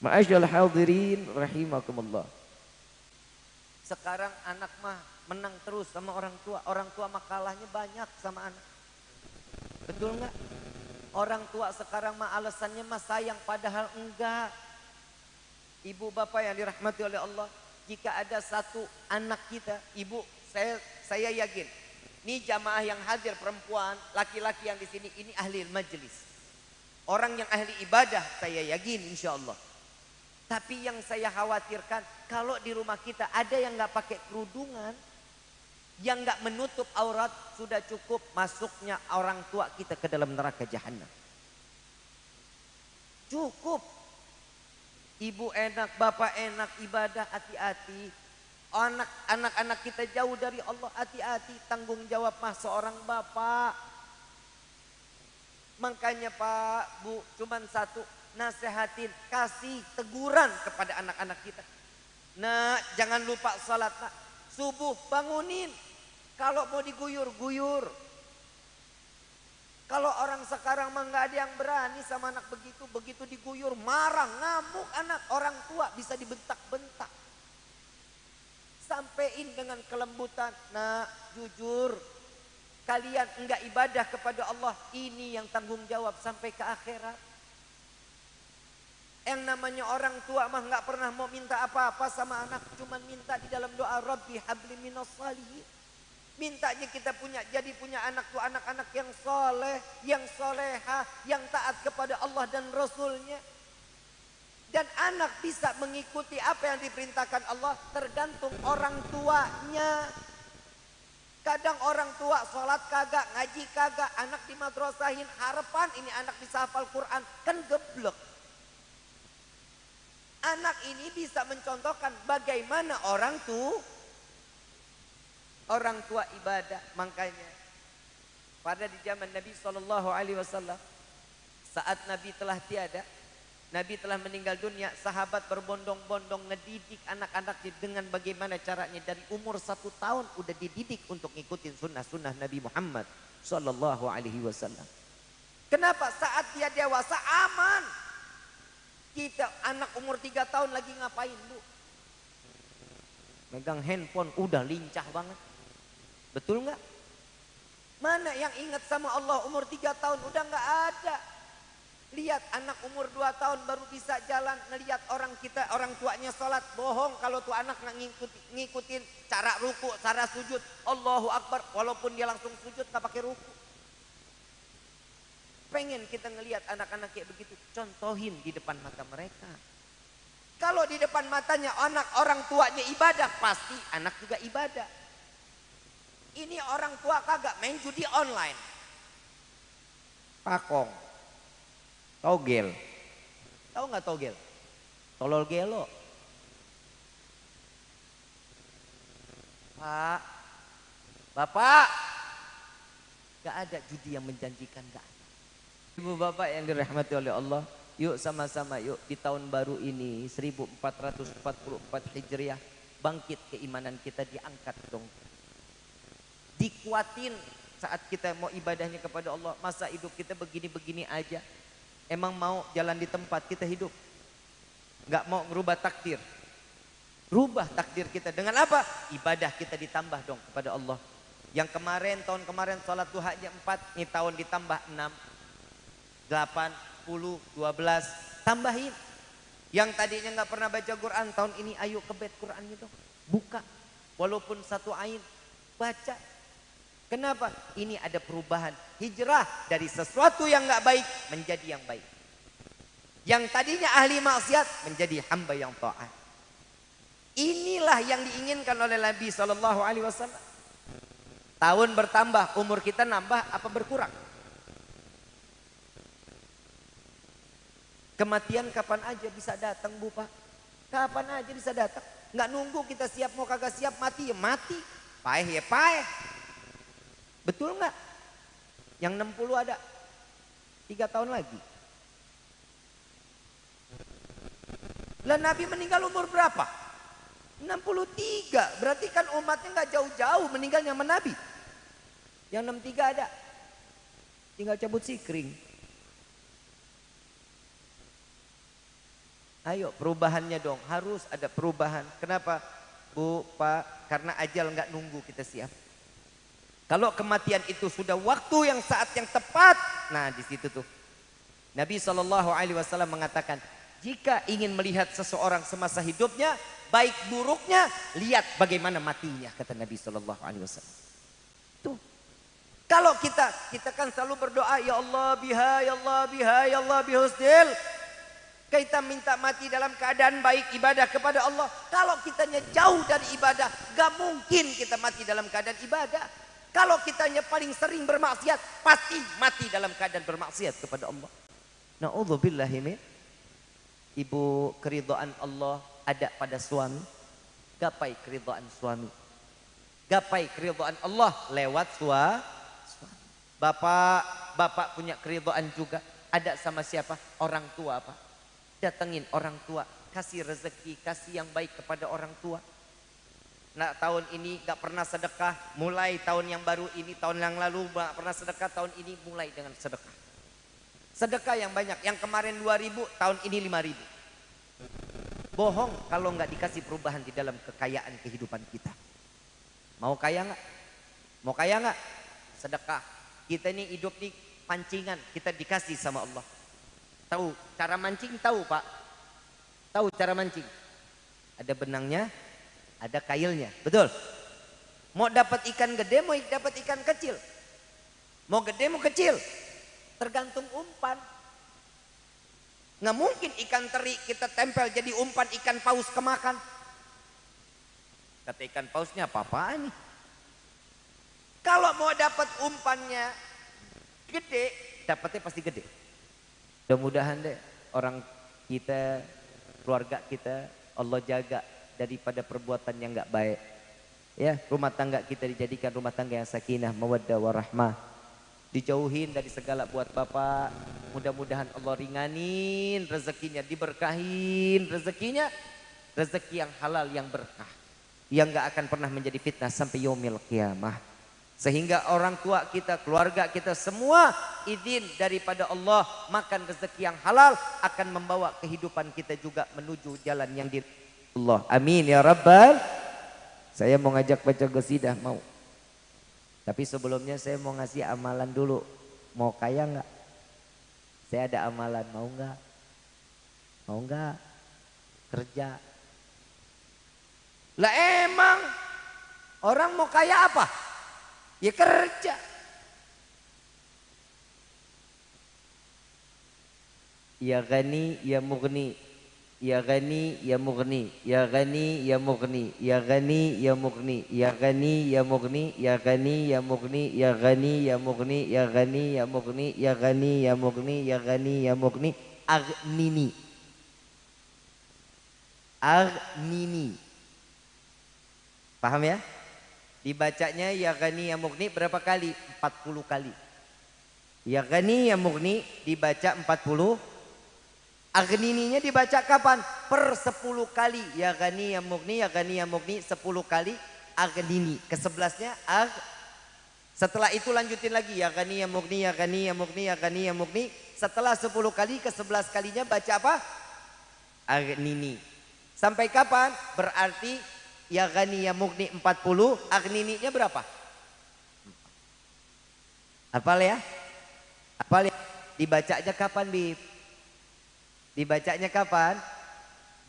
Ma'asyal hadirin rahimakumullah. Sekarang anak mah menang terus sama orang tua. Orang tua mah kalahnya banyak sama anak. Betul nggak? Orang tua sekarang mah alasannya mah sayang padahal enggak. Ibu bapak yang dirahmati oleh Allah. Jika ada satu anak kita, ibu saya saya yakin. Ini jamaah yang hadir perempuan, laki-laki yang di sini ini ahli majelis. Orang yang ahli ibadah saya yakin insya Allah. Tapi yang saya khawatirkan kalau di rumah kita ada yang nggak pakai kerudungan, yang nggak menutup aurat sudah cukup masuknya orang tua kita ke dalam neraka jahanam. Cukup. Ibu enak, bapak enak, ibadah hati-hati. Anak anak-anak kita jauh dari Allah hati-hati tanggung jawab mah seorang bapak. Makanya Pak, Bu, cuman satu nasehatin, kasih teguran kepada anak-anak kita. Nah, jangan lupa sholat nak. Subuh bangunin. Kalau mau diguyur, guyur. Kalau orang sekarang mah ada yang berani sama anak begitu, begitu diguyur marah, ngamuk anak orang tua bisa dibentak-bentak. Sampaiin dengan kelembutan, nah jujur kalian enggak ibadah kepada Allah, ini yang tanggung jawab sampai ke akhirat. Yang namanya orang tua mah nggak pernah mau minta apa-apa sama anak, cuman minta di dalam doa Rabbi habli minas. Mintanya kita punya jadi punya anak tuh anak-anak yang soleh, yang soleha, yang taat kepada Allah dan Rasulnya. Dan anak bisa mengikuti apa yang diperintahkan Allah tergantung orang tuanya. Kadang orang tua sholat kagak, ngaji kagak, anak di madrasahin harapan ini anak bisa hafal Quran. Kan geblek. Anak ini bisa mencontohkan bagaimana orang tuh orang tua ibadah. Makanya pada di zaman Nabi Wasallam saat Nabi telah tiada, Nabi telah meninggal dunia, sahabat berbondong-bondong ngedidik anak-anaknya dengan bagaimana caranya dari umur satu tahun udah dididik untuk ngikutin sunnah-sunnah Nabi Muhammad Wasallam. Kenapa? Saat dia dewasa aman. Kita anak umur tiga tahun lagi ngapain bu? Megang handphone udah lincah banget. Betul nggak? Mana yang ingat sama Allah umur tiga tahun udah nggak ada. Lihat anak umur dua tahun baru bisa jalan. Ngelihat orang kita, orang tuanya sholat. Bohong kalau tuh anak ngikutin, ngikutin cara ruku, cara sujud. Allahu Akbar. Walaupun dia langsung sujud nggak pakai ruku. Pengen kita ngelihat anak-anak kayak begitu. Contohin di depan mata mereka. Kalau di depan matanya anak orang tuanya ibadah, pasti anak juga ibadah. Ini orang tua kagak main judi online. Pakong. Togel. Tahu nggak togel? Tolol gelo. Pak. Bapak. Gak ada judi yang menjanjikan gak ada. Ibu bapak yang dirahmati oleh Allah, yuk sama-sama yuk di tahun baru ini 1444 Hijriah bangkit keimanan kita diangkat dong. Dikuatin saat kita mau ibadahnya kepada Allah, masa hidup kita begini-begini aja. Emang mau jalan di tempat kita hidup? Gak mau ngerubah takdir. Rubah takdir kita dengan apa? Ibadah kita ditambah dong kepada Allah. Yang kemarin, tahun kemarin sholat duhanya 4, ini tahun ditambah 6 8, 10, 12, tambahin. Yang tadinya nggak pernah baca Quran, tahun ini ayo ke bed Quran itu. Buka, walaupun satu ain, baca. Kenapa? Ini ada perubahan. Hijrah dari sesuatu yang nggak baik menjadi yang baik. Yang tadinya ahli maksiat menjadi hamba yang taat. Inilah yang diinginkan oleh Nabi Shallallahu Alaihi Wasallam. Tahun bertambah, umur kita nambah apa berkurang? Kematian kapan aja bisa datang Bu Pak. Kapan aja bisa datang. Nggak nunggu kita siap mau kagak siap mati ya mati. Paeh ya paeh. Betul nggak? Yang 60 ada. Tiga tahun lagi. Lah Nabi meninggal umur berapa? 63. Berarti kan umatnya nggak jauh-jauh meninggalnya sama Nabi. Yang 63 ada. Tinggal cabut sikring. Ayo perubahannya dong, harus ada perubahan. Kenapa? Bu, Pak, karena ajal nggak nunggu kita siap. Kalau kematian itu sudah waktu yang saat yang tepat, nah di situ tuh. Nabi Shallallahu Alaihi Wasallam mengatakan, jika ingin melihat seseorang semasa hidupnya, baik buruknya, lihat bagaimana matinya, kata Nabi Shallallahu Alaihi Wasallam. Tuh. Kalau kita, kita kan selalu berdoa, ya Allah biha, ya Allah biha, ya Allah bihusnil. Kita minta mati dalam keadaan baik ibadah kepada Allah. Kalau kitanya jauh dari ibadah, gak mungkin kita mati dalam keadaan ibadah. Kalau kitanya paling sering bermaksiat, pasti mati dalam keadaan bermaksiat kepada Allah. Na'udzubillahi min. Ibu keridhaan Allah ada pada suami. Gapai keridhaan suami. Gapai keridhaan Allah lewat suami. Bapak, bapak punya keridhaan juga. Ada sama siapa? Orang tua apa? Datengin orang tua. Kasih rezeki, kasih yang baik kepada orang tua Nah, tahun ini gak pernah sedekah, mulai tahun yang baru ini, tahun yang lalu gak pernah sedekah, tahun ini mulai dengan sedekah. Sedekah yang banyak, yang kemarin 2000, tahun ini 5000. Bohong kalau nggak dikasih perubahan di dalam kekayaan kehidupan kita. Mau kaya nggak? Mau kaya nggak? Sedekah. Kita ini hidup nih pancingan, kita dikasih sama Allah. Tahu cara mancing? Tahu pak? Tahu cara mancing? Ada benangnya, ada kailnya. Betul? Mau dapat ikan gede, mau dapat ikan kecil. Mau gede, mau kecil. Tergantung umpan. Nggak mungkin ikan teri kita tempel jadi umpan ikan paus kemakan. Kata ikan pausnya apa-apaan nih? Kalau mau dapat umpannya gede, dapatnya pasti gede. Mudah-mudahan deh orang kita, keluarga kita, Allah jaga daripada perbuatan yang enggak baik. Ya, rumah tangga kita dijadikan rumah tangga yang sakinah, mawaddah warahmah. Dijauhin dari segala buat Bapak. Mudah-mudahan Allah ringanin rezekinya, diberkahin rezekinya. Rezeki yang halal yang berkah. Yang enggak akan pernah menjadi fitnah sampai yaumil kiamah. Sehingga orang tua kita, keluarga kita semua izin daripada Allah makan rezeki yang halal akan membawa kehidupan kita juga menuju jalan yang di Allah. Amin ya Rabbal. Saya mau ngajak baca gosidah mau. Tapi sebelumnya saya mau ngasih amalan dulu. Mau kaya nggak? Saya ada amalan, mau nggak? Mau nggak? Kerja. Lah emang orang mau kaya apa? Ya kerja. Ya gani, ya murni, Ya Ghani Ya Mughni Ya Ghani Ya Mughni Ya Ghani Ya Mughni Ya Ghani Ya Mughni Ya Ghani Ya Mughni Ya Ghani Ya Mughni Ya Ghani Ya Mughni Ya Ghani Ya Mughni Ya Ghani Ya Mughni Aghnini Aghnini Paham ya? Dibacanya Ya Ghani Ya Mughni berapa kali? 40 kali Ya Ghani Ya Mughni dibaca 40 Agnininya dibaca kapan? Per 10 kali. Ya gani ya mugni, ya gani ya mugni 10 kali agnini. Kesebelasnya ag. Setelah itu lanjutin lagi. Ya gani ya mugni, ya gani ya mugni, ya gani ya mugni. Setelah 10 kali ke 11 kalinya baca apa? Agnini. Sampai kapan? Berarti ya gani ya mugni 40, agnininya berapa? Apal ya? Apal ya? Dibaca aja kapan, Bib? Dibacanya kapan?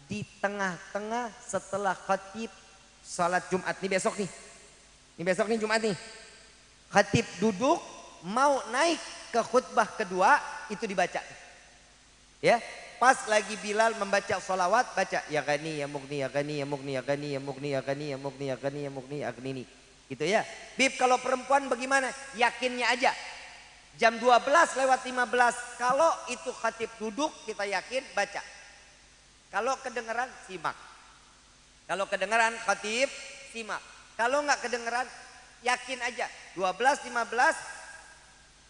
Di tengah-tengah setelah khatib salat Jumat. Ini besok nih. Ini besok nih Jumat nih. Khatib duduk mau naik ke khutbah kedua itu dibaca. Ya, pas lagi Bilal membaca solawat baca ya gani ya mugni ya gani ya mugni ya gani ya mugni ya gani ya mugni ya gani ya mugni ya gani gitu ya. Bib kalau perempuan bagaimana? Yakinnya aja. Jam 12 lewat 15. Kalau itu khatib duduk kita yakin baca. Kalau kedengeran simak. Kalau kedengeran khatib simak. Kalau nggak kedengeran yakin aja. 12 15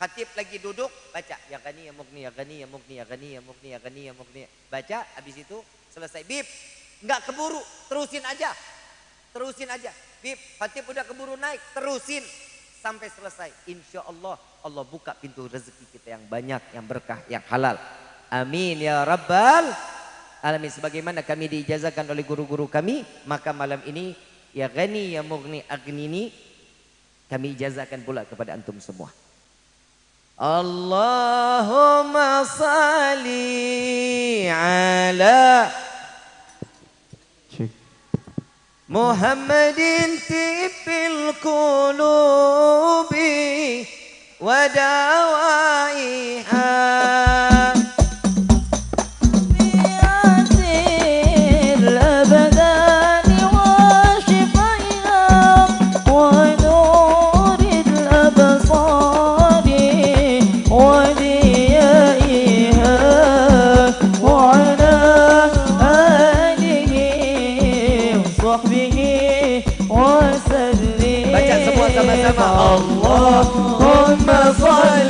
khatib lagi duduk baca ya gani ya mukni ya gani ya mukni ya gani ya mukni ya gani ya mukni. Baca habis itu selesai bib. Nggak keburu, terusin aja. Terusin aja. Bib, khatib udah keburu naik, terusin sampai selesai. Insya Allah Allah buka pintu rezeki kita yang banyak, yang berkah, yang halal. Amin ya Rabbal alamin sebagaimana kami diijazahkan oleh guru-guru kami maka malam ini ya ghani ya mughni agnini kami ijazahkan pula kepada antum semua اللهم صل على محمد تب القلوب ودوائها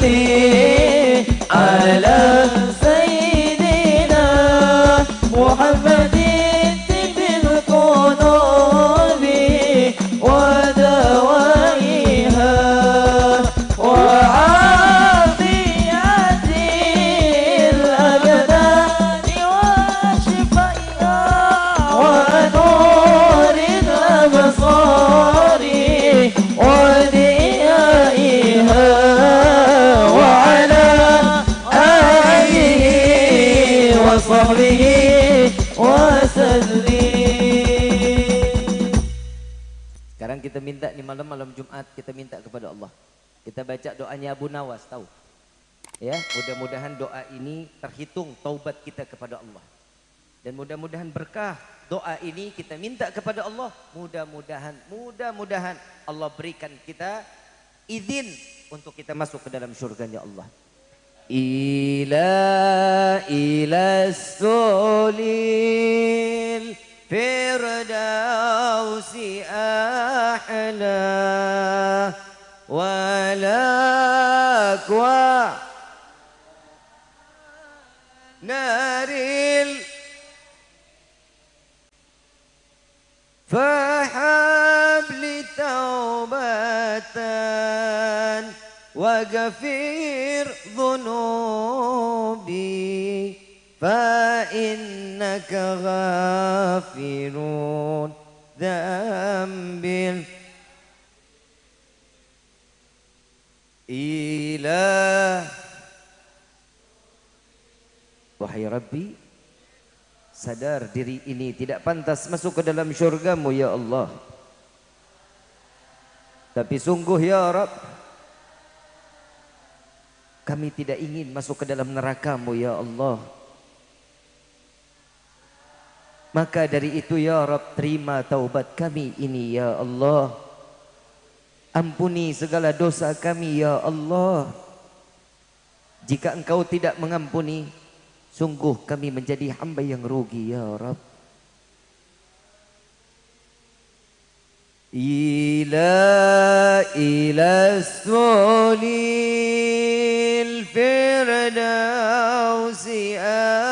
ter. Sekarang kita minta di malam-malam Jumat kita minta kepada Allah. Kita baca doanya Abu Nawas tahu. Ya, mudah-mudahan doa ini terhitung taubat kita kepada Allah. Dan mudah-mudahan berkah doa ini kita minta kepada Allah. Mudah-mudahan, mudah-mudahan Allah berikan kita izin untuk kita masuk ke dalam surganya Allah. Ila ila الفردوس أحلى والأكوى نار فحب لتوبة وغفير ذنوبي. فإنك غافر ذنب إله Wahai Rabbi Sadar diri ini tidak pantas masuk ke dalam syurgamu ya Allah Tapi sungguh ya Rabb Kami tidak ingin masuk ke dalam nerakamu ya Allah Maka dari itu ya Rabb terima taubat kami ini ya Allah Ampuni segala dosa kami ya Allah Jika engkau tidak mengampuni Sungguh kami menjadi hamba yang rugi ya Rabb إلى إلى السولي الفردوس أحلى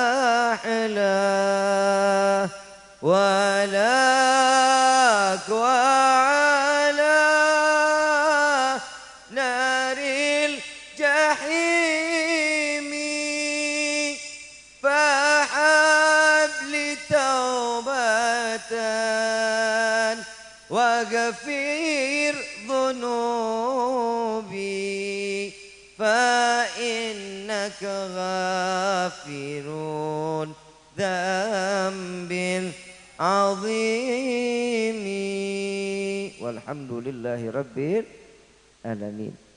توبة وغفر ذنوبي فإنك غافر ذنب عظيم. والحمد لله رب العالمين.